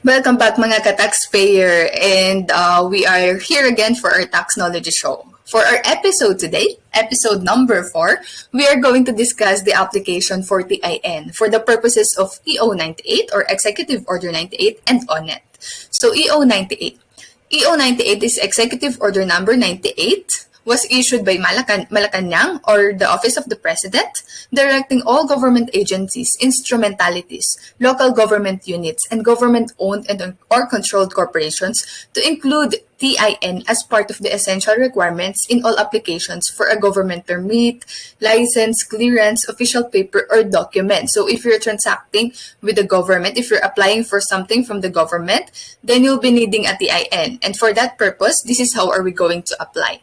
Welcome back mga ka-taxpayer and uh, we are here again for our tax knowledge show. For our episode today, episode number 4, we are going to discuss the application for TIN for the purposes of EO 98 or Executive Order 98 and ONET. So EO 98. EO 98 is Executive Order number 98 was issued by Malacan Malacanang or the Office of the President, directing all government agencies, instrumentalities, local government units, and government-owned and or controlled corporations to include TIN as part of the essential requirements in all applications for a government permit, license, clearance, official paper, or document. So if you're transacting with the government, if you're applying for something from the government, then you'll be needing a TIN. And for that purpose, this is how are we going to apply.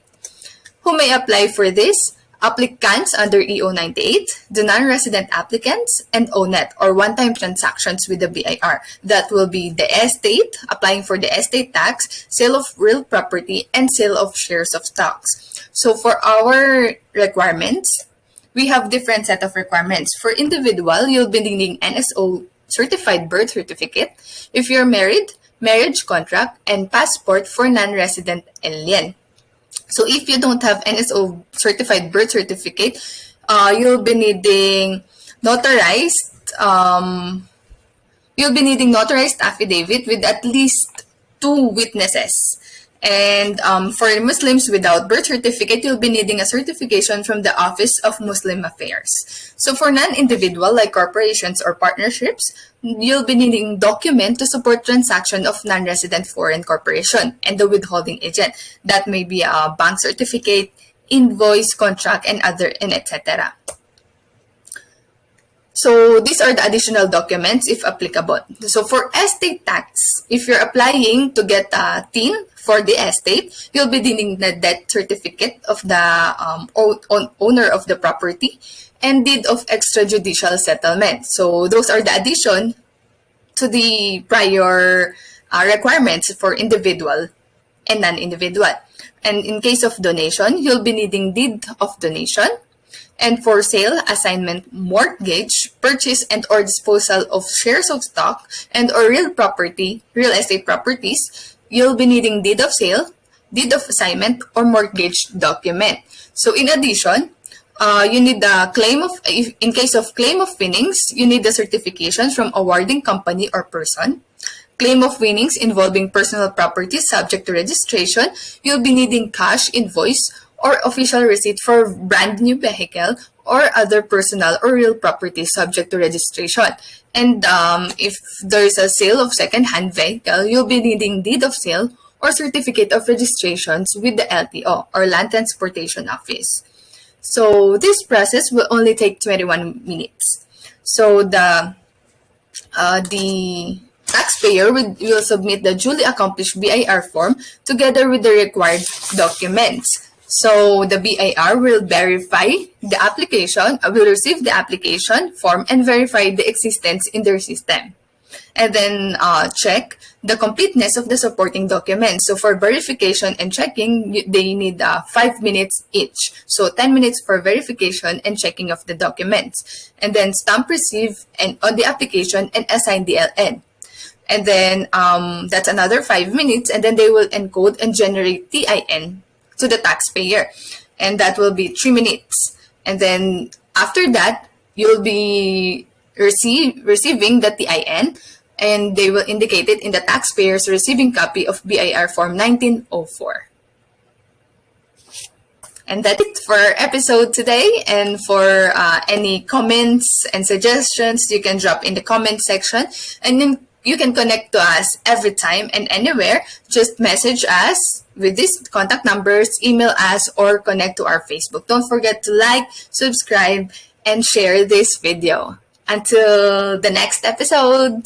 Who may apply for this? Applicants under EO 98, the non-resident applicants, and ONET or one-time transactions with the BIR. That will be the estate, applying for the estate tax, sale of real property, and sale of shares of stocks. So for our requirements, we have different set of requirements. For individual, you'll be needing NSO certified birth certificate. If you're married, marriage contract, and passport for non-resident alien. So if you don't have NSO certified birth certificate, uh, you'll be needing notarized, um, you'll be needing notarized affidavit with at least two witnesses. And um, for Muslims without birth certificate, you'll be needing a certification from the Office of Muslim Affairs. So for non-individual like corporations or partnerships, you'll be needing document to support transaction of non-resident foreign corporation and the withholding agent. That may be a bank certificate, invoice, contract, and other, and etc. So these are the additional documents if applicable. So for estate tax, if you're applying to get a TIN for the estate, you'll be needing the debt certificate of the um, owner of the property and deed of extrajudicial settlement. So those are the addition to the prior uh, requirements for individual and non-individual. And in case of donation, you'll be needing deed of donation, and for sale, assignment, mortgage, purchase and or disposal of shares of stock and or real property, real estate properties, you'll be needing deed of sale, deed of assignment, or mortgage document. So in addition, uh, you need the claim of, if, in case of claim of winnings, you need the certifications from awarding company or person. Claim of winnings involving personal property subject to registration, you'll be needing cash invoice or official receipt for brand new vehicle or other personal or real property subject to registration. And um, if there is a sale of second-hand vehicle, you'll be needing deed of sale or certificate of registrations with the LTO or Land Transportation Office. So this process will only take 21 minutes. So the uh, the taxpayer will, will submit the duly accomplished BIR form together with the required documents. So the BIR will verify the application, uh, will receive the application form and verify the existence in their system. And then uh, check the completeness of the supporting documents. So for verification and checking, they need uh, 5 minutes each. So 10 minutes for verification and checking of the documents. And then stamp receive and on the application and assign the LN. And then um, that's another 5 minutes and then they will encode and generate TIN to the taxpayer. And that will be three minutes. And then after that, you'll be receive, receiving the TIN and they will indicate it in the taxpayer's receiving copy of BIR Form 1904. And that's it for episode today. And for uh, any comments and suggestions, you can drop in the comment section. And then you can connect to us every time and anywhere. Just message us with these contact numbers, email us, or connect to our Facebook. Don't forget to like, subscribe, and share this video. Until the next episode.